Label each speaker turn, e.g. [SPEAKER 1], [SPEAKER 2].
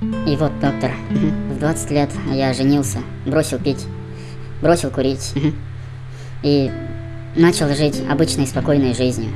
[SPEAKER 1] И вот, доктор, в 20 лет я женился, бросил пить, бросил курить. И начал жить обычной спокойной жизнью.